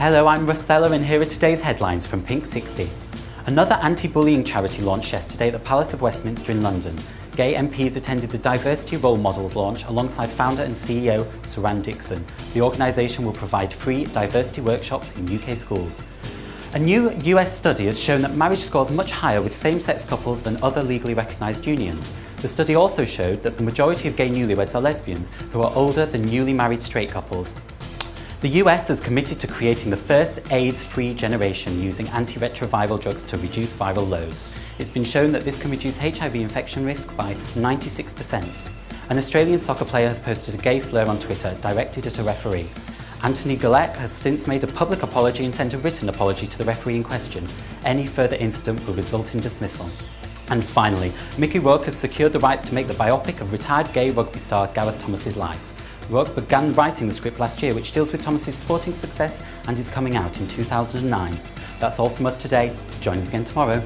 Hello, I'm Rossella and here are today's headlines from Pink 60. Another anti-bullying charity launched yesterday at the Palace of Westminster in London. Gay MPs attended the Diversity Role Models launch alongside founder and CEO Suran Dosanjh. The organisation will provide free diversity workshops in UK schools. A new US study has shown that marriage scores much higher with same-sex couples than other legally recognised unions. The study also showed that the majority of gay newlyweds are lesbians who are older than newly married straight couples. The US is committed to creating the first AIDS-free generation using antiretroviral drugs to reduce viral loads. It's been shown that this can reduce HIV infection risk by 96%. An Australian soccer player has posted a gay slur on Twitter directed at a referee. Anthony Gillett has since made a public apology and sent a written apology to the referee in question. Any further incident will result in dismissal. And finally, Mickey Rourke has secured the rights to make the biopic of retired gay rugby star Gareth Thomas's life. Rourke began writing the script last year, which deals with Thomas's sporting success and is coming out in 2009. That's all from us today. Join us again tomorrow.